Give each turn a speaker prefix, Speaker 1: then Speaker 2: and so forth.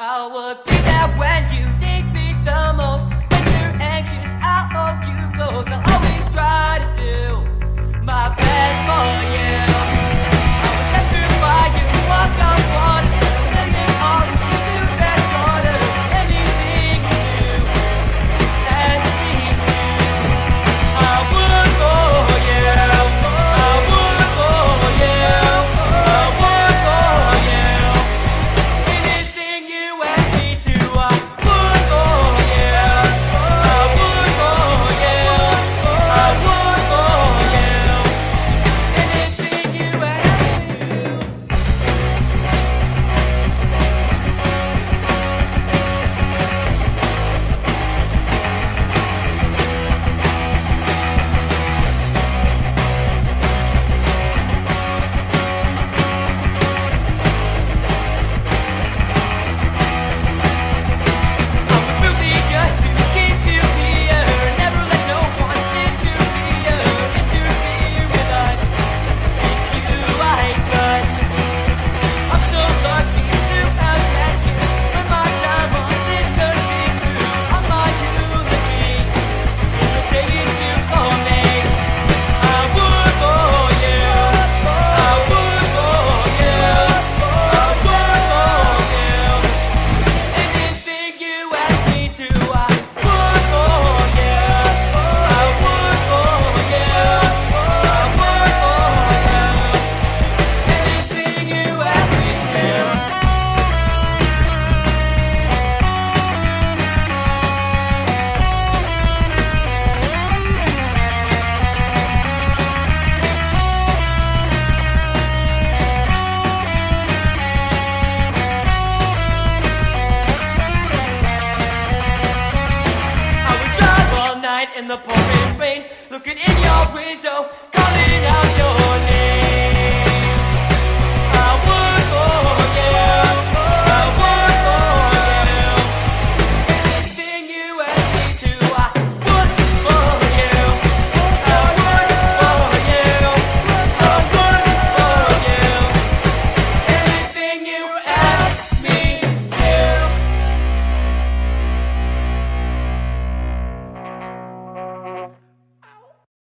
Speaker 1: I would be in the pouring rain. Looking in your window, calling out your